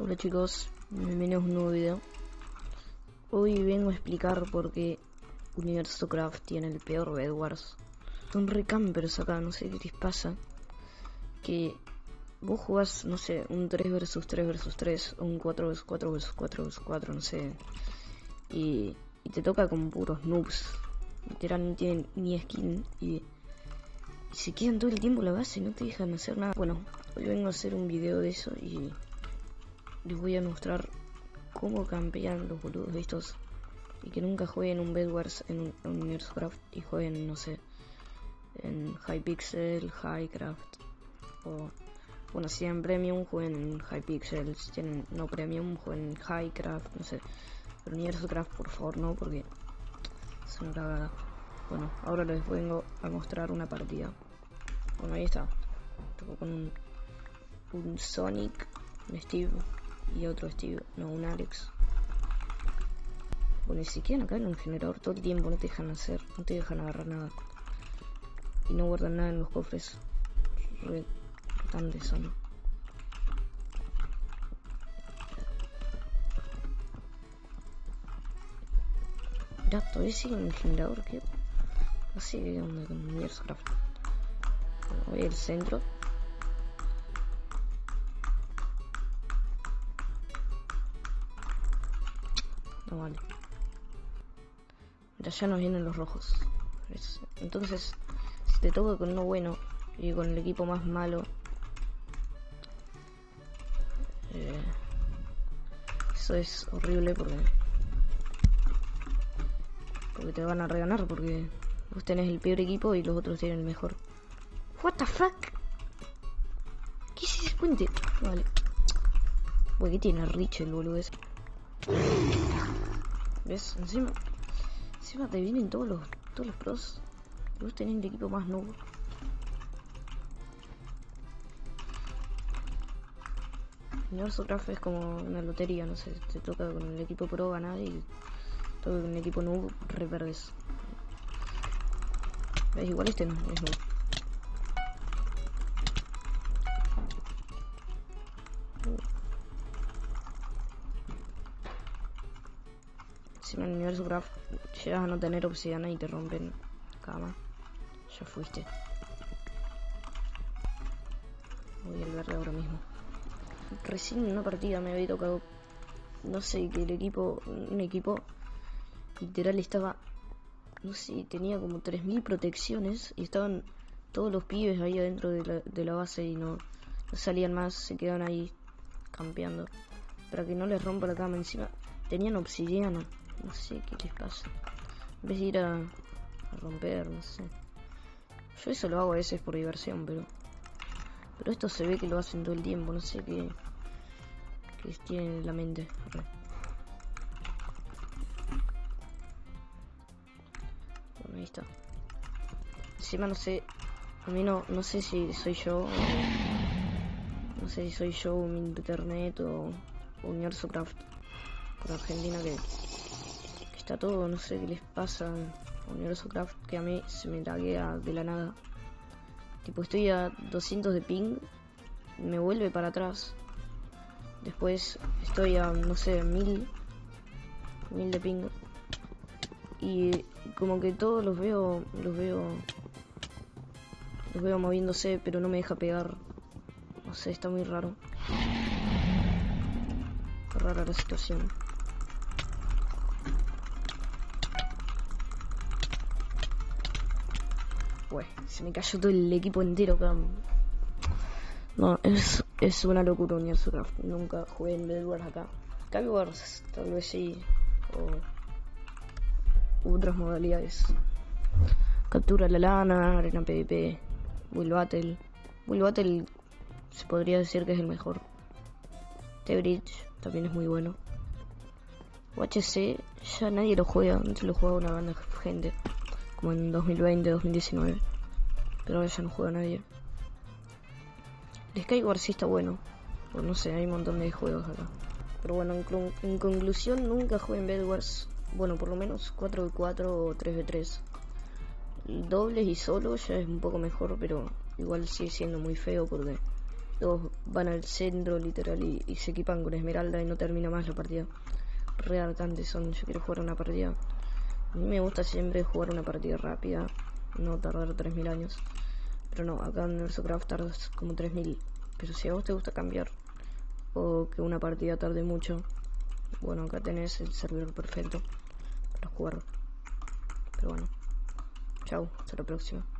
Hola chicos, bienvenidos a un nuevo video. Hoy vengo a explicar por qué Universo Craft tiene el peor Bedwars. Son re campers acá, no sé qué les pasa. Que vos jugás, no sé, un 3 vs 3 vs 3 o un 4 vs 4 vs 4 vs 4, no sé. Y, te toca con puros noobs. Literal no tienen ni skin y, y se quedan todo el tiempo la base no te dejan hacer nada. Bueno, hoy vengo a hacer un video de eso y les voy a mostrar cómo campean los boludos estos y que nunca jueguen un Bedwars en un, un Universo y jueguen, no sé, en Hypixel, Highcraft o bueno, si tienen Premium jueguen en Hypixel, si tienen no Premium jueguen en Highcraft, no sé, pero Universo por favor no porque es una cagada. Bueno, ahora les vengo a mostrar una partida. Bueno, ahí está. Toco con un, un Sonic, un Steve y otro Steve, no, un Alex. Bueno, y si quieren acá en un generador todo el tiempo, no te dejan hacer, no te dejan agarrar nada. Y no guardan nada en los cofres. Re importantes son. Mirá, todavía sigue generador, que sé qué onda con Universo Craft. Bueno, voy al centro. No vale. Ya nos vienen los rojos. Entonces, si te toca con uno bueno y con el equipo más malo, eh, eso es horrible porque porque te van a reganar porque vos tenés el peor equipo y los otros tienen el mejor. What the fuck? ¿Qué es ese puente? Vale. Uy, ¿qué tiene Rich el boludo ese? ¿Ves? Encima, encima te vienen todos los, todos los pros. Vos tenés el equipo más nuevo. Craft es como una lotería, no sé, te toca con el equipo pro ganar y toca con el equipo noob re verdes. ¿Ves? Igual este no es noob. Si en el universo craft llegas a no tener obsidiana y te rompen cama, ya fuiste. Voy al verde ahora mismo. Recién en una partida me había tocado, no sé, que el equipo, un equipo literal estaba, no sé, tenía como 3000 protecciones y estaban todos los pibes ahí adentro de la, de la base y no, no salían más, se quedaban ahí campeando para que no les rompa la cama encima. Tenían obsidiana, no sé qué les pasa. En vez de ir a, romper, no sé. Yo eso lo hago a veces por diversión, pero pero esto se ve que lo hacen todo el tiempo, no sé qué qué tienen en la mente. Bueno, ahí está. Encima no sé, a mí no, no sé si soy yo, no sé si soy yo un internet o, Universo Craft por Argentina que, que está todo, no sé qué les pasa a Universo Craft que a mí se me laguea de la nada. Tipo estoy a 200 de ping, me vuelve para atrás. Después estoy a, no sé, 1000, 1000 de ping. Y como que todos los veo, los veo, los veo moviéndose, pero no me deja pegar. No sé, está muy raro. Rara la situación. Pues, se me cayó todo el equipo entero acá. No, es, es una locura Universo Craft. Nunca jugué en Bedwars acá. Skywars, tal vez sí. O otras modalidades. Captura la lana, arena PvP, Will Battle. Will Battle se podría decir que es el mejor. T-Bridge también es muy bueno. UHC ya nadie lo juega, antes lo jugaba una banda de gente como en 2020, 2019. Pero ya no juega nadie. El Skyward sí está bueno. O no sé, hay un montón de juegos acá. Pero bueno, en, conclusión, nunca jugué en Bedwars. Bueno, por lo menos 4v4 o 3v3. Dobles y solo ya es un poco mejor, pero igual sigue siendo muy feo porque Todos van al centro literal y, se equipan con esmeralda y no termina más la partida. Re son, yo quiero jugar una partida. A mí me gusta siempre jugar una partida rápida, no tardar 3000 años. Pero no, acá en Craft tardas como 3000. Pero si a vos te gusta cambiar o que una partida tarde mucho, bueno, acá tenés el servidor perfecto para jugar. Pero bueno, chao, hasta la próxima.